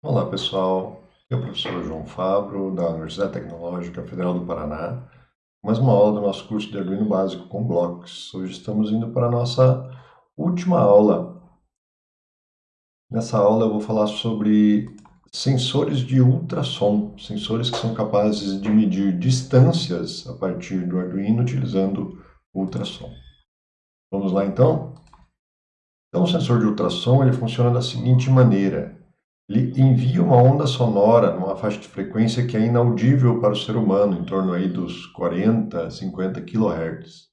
Olá pessoal, eu sou o professor João Fabro, da Universidade Tecnológica Federal do Paraná, mais uma aula do nosso curso de Arduino Básico com blocos. Hoje estamos indo para a nossa última aula. Nessa aula eu vou falar sobre sensores de ultrassom, sensores que são capazes de medir distâncias a partir do Arduino utilizando ultrassom. Vamos lá então? Então o sensor de ultrassom ele funciona da seguinte maneira ele envia uma onda sonora numa faixa de frequência que é inaudível para o ser humano, em torno aí dos 40, 50 kHz.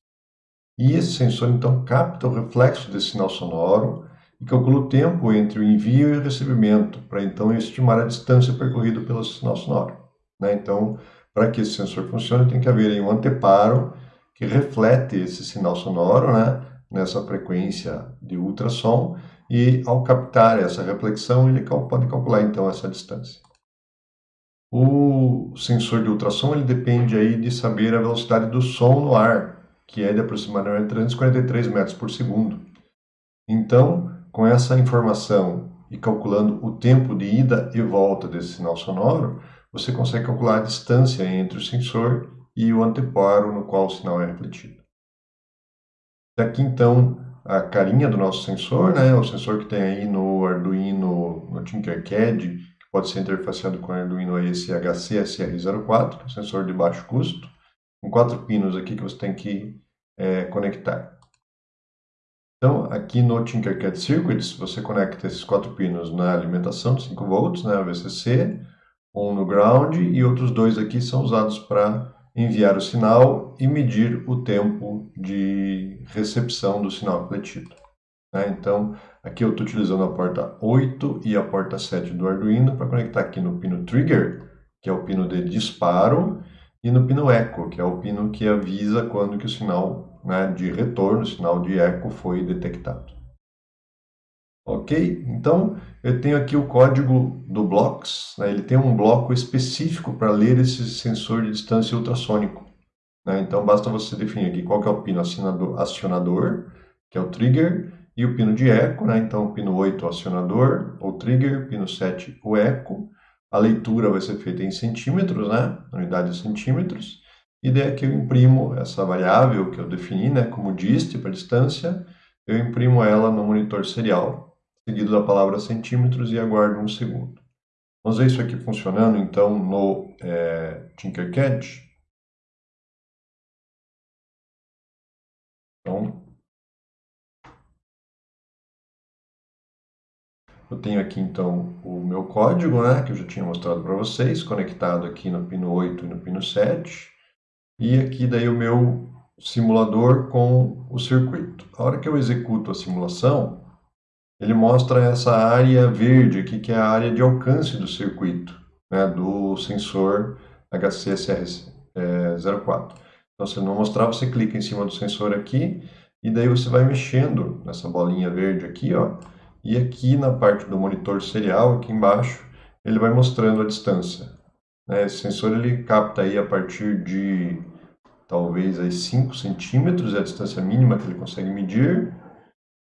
E esse sensor então capta o reflexo desse sinal sonoro e calcula o tempo entre o envio e o recebimento, para então estimar a distância percorrida pelo sinal sonoro. Né? Então, para que esse sensor funcione, tem que haver um anteparo que reflete esse sinal sonoro né? Nessa frequência de ultrassom e ao captar essa reflexão, ele pode calcular então essa distância. O sensor de ultrassom ele depende aí de saber a velocidade do som no ar, que é de aproximadamente 343 metros por segundo. Então, com essa informação e calculando o tempo de ida e volta desse sinal sonoro, você consegue calcular a distância entre o sensor e o anteparo no qual o sinal é refletido. Daqui então a carinha do nosso sensor, né? O sensor que tem aí no Arduino, no Tinkercad, que pode ser interfaceado com o Arduino ESHC SR04, sensor de baixo custo, com quatro pinos aqui que você tem que é, conectar. Então, aqui no Tinkercad Circuits, você conecta esses quatro pinos na alimentação de 5 volts, né, VCC, um no ground e outros dois aqui são usados para enviar o sinal e medir o tempo de recepção do sinal refletido. Né? Então, aqui eu estou utilizando a porta 8 e a porta 7 do Arduino para conectar aqui no pino Trigger, que é o pino de disparo, e no pino Echo, que é o pino que avisa quando que o sinal né, de retorno, o sinal de eco foi detectado. Ok? Então, eu tenho aqui o código do Blocks, né? ele tem um bloco específico para ler esse sensor de distância ultrassônico. Né? Então, basta você definir aqui qual é o pino acionador, que é o trigger, e o pino de eco, né? então o pino 8 o acionador, ou trigger, pino 7 o eco. A leitura vai ser feita em centímetros, né? unidade de centímetros, e daí aqui eu imprimo essa variável que eu defini né? como dist para distância, eu imprimo ela no monitor serial seguido da palavra centímetros e aguardo um segundo. Vamos ver isso aqui funcionando, então, no é, Tinkercad. Então, eu tenho aqui, então, o meu código, né, que eu já tinha mostrado para vocês, conectado aqui no pino 8 e no pino 7. E aqui daí o meu simulador com o circuito. A hora que eu executo a simulação, ele mostra essa área verde aqui, que é a área de alcance do circuito, né, do sensor HCSR04. É, então, se não mostrar, você clica em cima do sensor aqui, e daí você vai mexendo nessa bolinha verde aqui, ó, e aqui na parte do monitor serial, aqui embaixo, ele vai mostrando a distância. Né, esse sensor ele capta aí a partir de talvez aí 5 centímetros, é a distância mínima que ele consegue medir,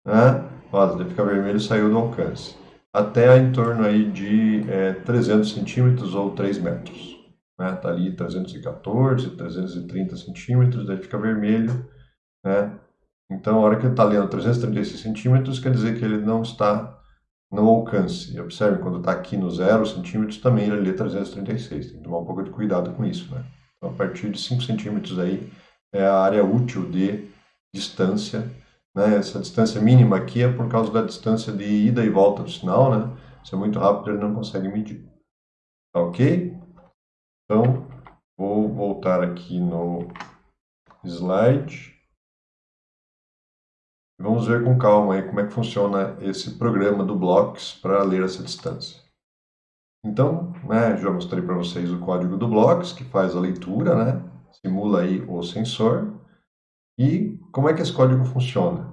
né? Ó, ele fica vermelho saiu do alcance. Até em torno aí de é, 300 centímetros ou 3 metros. Né? Tá ali 314, 330 centímetros, daí fica vermelho. Né? Então, a hora que ele está lendo 336 centímetros, quer dizer que ele não está no alcance. Observe, quando está aqui no 0 centímetros, também ele lê 336. Tem que tomar um pouco de cuidado com isso. Né? Então, a partir de 5 centímetros aí é a área útil de distância né? Essa distância mínima aqui é por causa da distância de ida e volta do sinal, né? Se é muito rápido, ele não consegue medir. Tá ok? Então, vou voltar aqui no slide. Vamos ver com calma aí como é que funciona esse programa do Blocks para ler essa distância. Então, né, já mostrei para vocês o código do Blocks, que faz a leitura, né? Simula aí o sensor. E como é que esse código funciona?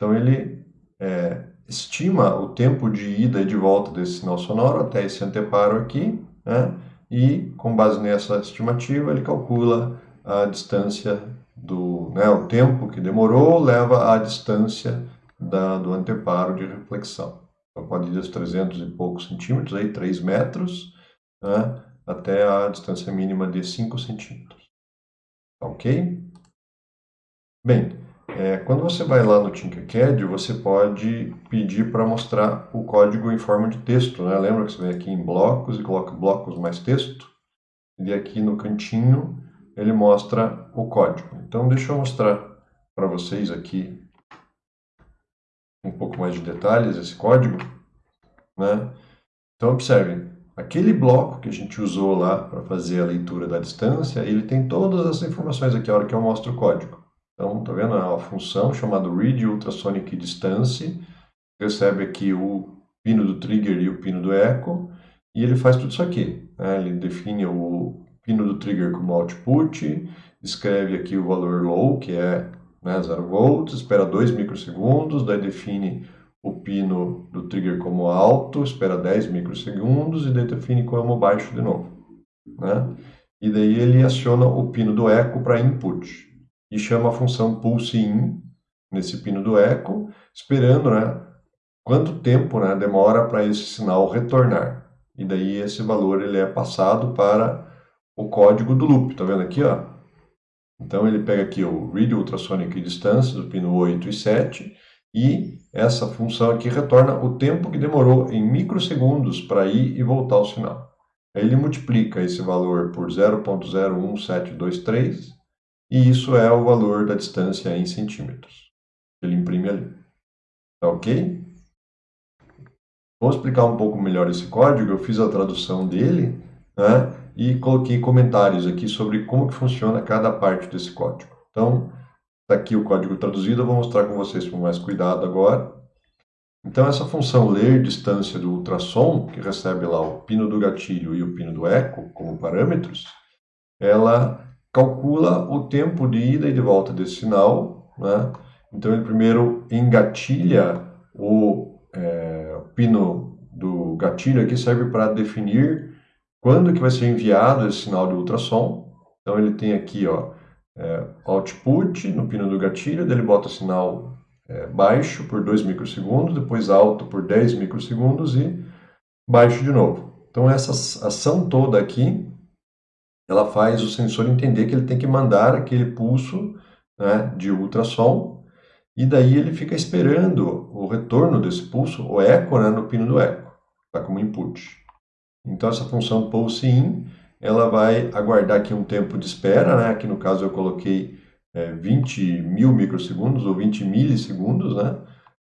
Então ele é, estima o tempo de ida e de volta desse sinal sonoro até esse anteparo aqui, né? e com base nessa estimativa ele calcula a distância do, né, o tempo que demorou leva à distância da, do anteparo de reflexão. Então, pode ir dos 300 e poucos centímetros, aí 3 metros, né, até a distância mínima de 5 centímetros. Ok? Bem, é, quando você vai lá no Tinkercad, você pode pedir para mostrar o código em forma de texto. Né? Lembra que você vem aqui em blocos e coloca blocos mais texto? E aqui no cantinho ele mostra o código. Então deixa eu mostrar para vocês aqui um pouco mais de detalhes esse código. Né? Então observem, aquele bloco que a gente usou lá para fazer a leitura da distância, ele tem todas as informações aqui a hora que eu mostro o código. Então, tá vendo? É uma função chamada read ultrasonic distance, recebe aqui o pino do trigger e o pino do echo, e ele faz tudo isso aqui. Né? Ele define o pino do trigger como output, escreve aqui o valor low, que é né, 0 volts, espera 2 microsegundos, daí define o pino do trigger como alto, espera 10 microsegundos e daí define como baixo de novo. Né? E daí ele aciona o pino do eco para input e chama a função pulseIn nesse pino do eco, esperando né, quanto tempo né, demora para esse sinal retornar. E daí esse valor ele é passado para o código do loop, tá vendo aqui? Ó? Então ele pega aqui o read ultrasonic distance do pino 8 e 7 e essa função aqui retorna o tempo que demorou em microsegundos para ir e voltar o sinal. Aí ele multiplica esse valor por 0.01723 e isso é o valor da distância em centímetros. Ele imprime ali. Tá ok? Vou explicar um pouco melhor esse código. Eu fiz a tradução dele né, e coloquei comentários aqui sobre como que funciona cada parte desse código. Então, está aqui o código traduzido. Eu vou mostrar com vocês com mais cuidado agora. Então, essa função ler distância do ultrassom, que recebe lá o pino do gatilho e o pino do eco como parâmetros, ela calcula o tempo de ida e de volta desse sinal. Né? Então, ele primeiro engatilha o, é, pino do gatilho aqui, serve para definir quando que vai ser enviado esse sinal de ultrassom. Então, ele tem aqui ó, é, output no pino do gatilho, daí ele bota sinal é, baixo por 2 microsegundos, depois alto por 10 microsegundos e baixo de novo. Então, essa ação toda aqui ela faz o sensor entender que ele tem que mandar aquele pulso né, de ultrassom e daí ele fica esperando o retorno desse pulso, o eco, né, no pino do eco, tá como input. Então essa função pulse in, ela vai aguardar aqui um tempo de espera, né, aqui no caso eu coloquei é, 20 mil microsegundos ou 20 milissegundos, né,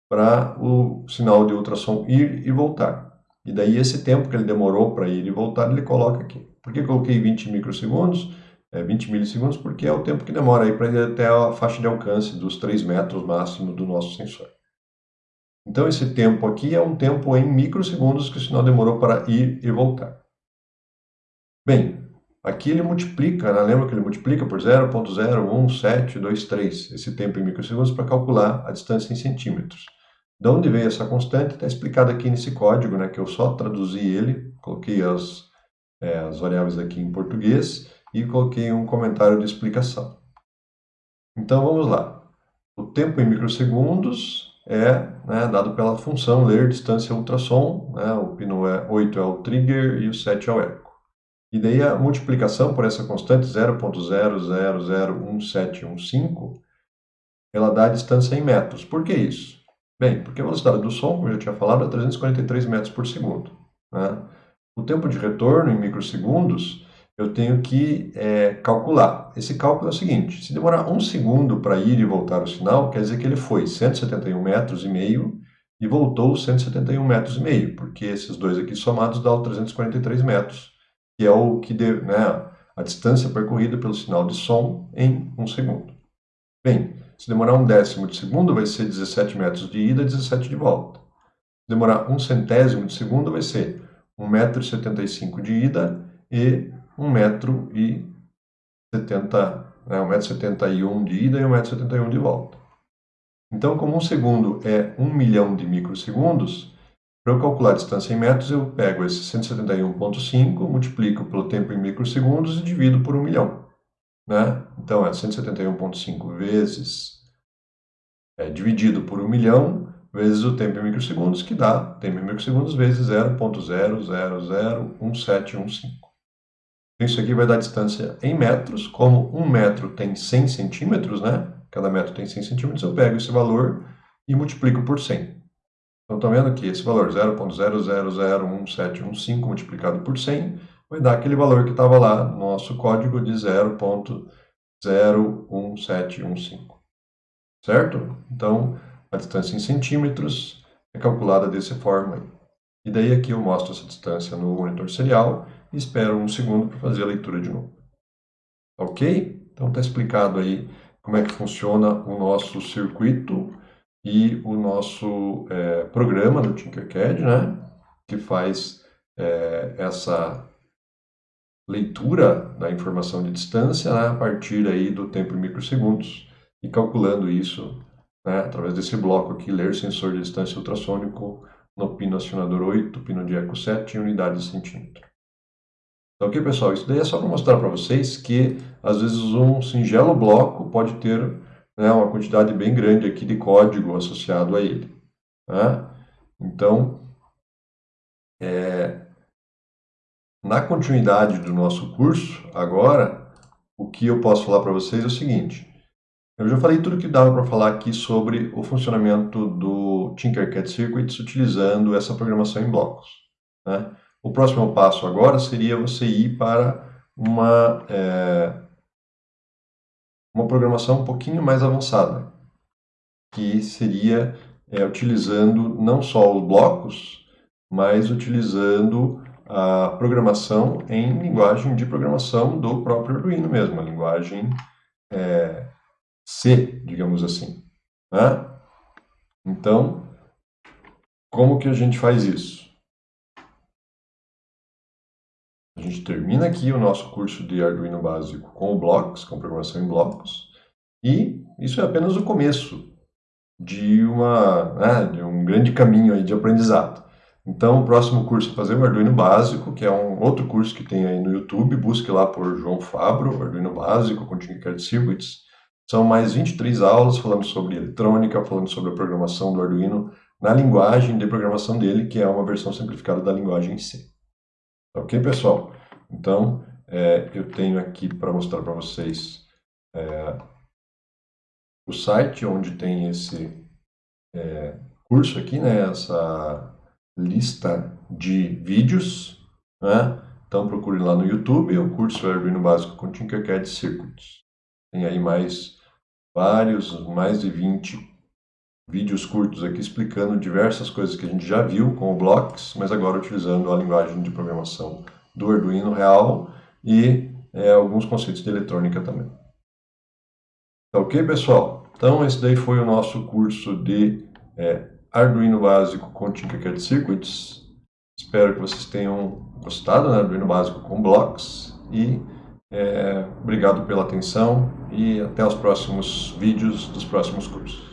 para o sinal de ultrassom ir e voltar. E daí esse tempo que ele demorou para ir e voltar, ele coloca aqui. Por que coloquei 20 microsegundos? É, 20 milissegundos, porque é o tempo que demora para ir até a faixa de alcance dos 3 metros máximo do nosso sensor. Então esse tempo aqui é um tempo em microsegundos que o sinal demorou para ir e voltar. Bem, aqui ele multiplica, né? lembra que ele multiplica por 0.01723, esse tempo em microsegundos, para calcular a distância em centímetros. De onde veio essa constante está explicado aqui nesse código, né, que eu só traduzi ele, coloquei as, é, as variáveis aqui em português e coloquei um comentário de explicação. Então vamos lá. O tempo em microsegundos é né, dado pela função ler distância ultrassom, né, o pino é 8 é o trigger e o 7 é o eco. E daí a multiplicação por essa constante 0.001715, ela dá a distância em metros. Por que isso? Bem, porque a velocidade do som, como eu já tinha falado, é 343 metros por segundo. Né? O tempo de retorno em microsegundos, eu tenho que é, calcular. Esse cálculo é o seguinte, se demorar um segundo para ir e voltar o sinal, quer dizer que ele foi 171 metros e meio e voltou 171 metros e meio, porque esses dois aqui somados dão 343 metros, que é o que deu, né, a distância percorrida pelo sinal de som em um segundo. Bem, se demorar um décimo de segundo, vai ser 17 metros de ida e 17 de volta. Se demorar um centésimo de segundo, vai ser 1,75m de ida e 1,70m, né, 1,71m de ida e 1,71m de volta. Então, como um segundo é 1 milhão de microsegundos, para eu calcular a distância em metros, eu pego esse 171.5, multiplico pelo tempo em microsegundos e divido por 1 milhão. Né? Então, é 171,5 vezes é, dividido por 1 milhão, vezes o tempo em microsegundos, que dá tempo em microsegundos vezes 0.0001715. Isso aqui vai dar distância em metros, como um metro tem 100 centímetros, né? Cada metro tem 100 centímetros, eu pego esse valor e multiplico por 100. Então, estão vendo que esse valor 0.00011715 multiplicado por 100 vai dar aquele valor que estava lá no nosso código de 0.01715. Certo? Então, a distância em centímetros é calculada dessa forma. E daí aqui eu mostro essa distância no monitor serial e espero um segundo para fazer a leitura de novo. Ok? Então está explicado aí como é que funciona o nosso circuito e o nosso é, programa do Tinkercad, né? Que faz é, essa leitura da informação de distância né, a partir aí do tempo em microsegundos e calculando isso né, através desse bloco aqui, ler sensor de distância ultrassônico no pino acionador 8, pino de eco 7 em unidades de centímetro. Então, ok, pessoal? Isso daí é só para mostrar para vocês que, às vezes, um singelo bloco pode ter né, uma quantidade bem grande aqui de código associado a ele. Né? Então, é, na continuidade do nosso curso, agora, o que eu posso falar para vocês é o seguinte. Eu já falei tudo que dava para falar aqui sobre o funcionamento do Tinkercad Circuits utilizando essa programação em blocos. Né? O próximo passo agora seria você ir para uma, é, uma programação um pouquinho mais avançada, que seria é, utilizando não só os blocos, mas utilizando a programação em linguagem de programação do próprio Arduino mesmo, a linguagem é, C, digamos assim. Né? Então, como que a gente faz isso? A gente termina aqui o nosso curso de Arduino básico com blocos, com programação em blocos, e isso é apenas o começo de, uma, né, de um grande caminho aí de aprendizado. Então, o próximo curso é fazer o Arduino básico, que é um outro curso que tem aí no YouTube, busque lá por João Fabro, Arduino básico com Tinkercad Circuits. São mais 23 aulas falando sobre eletrônica, falando sobre a programação do Arduino na linguagem de programação dele, que é uma versão simplificada da linguagem C. Ok, pessoal? Então, é, eu tenho aqui para mostrar para vocês é, o site onde tem esse é, curso aqui, né? Essa lista de vídeos, né? Então, procure lá no YouTube o curso Arduino Básico com Tinkercad Circuits. Tem aí mais vários, mais de 20 vídeos curtos aqui explicando diversas coisas que a gente já viu com o Blocks, mas agora utilizando a linguagem de programação do Arduino real e é, alguns conceitos de eletrônica também. Tá ok, pessoal? Então, esse daí foi o nosso curso de é, Arduino básico com Tinkercad Circuits. Espero que vocês tenham gostado, né? Arduino básico com blocos e é, obrigado pela atenção e até os próximos vídeos dos próximos cursos.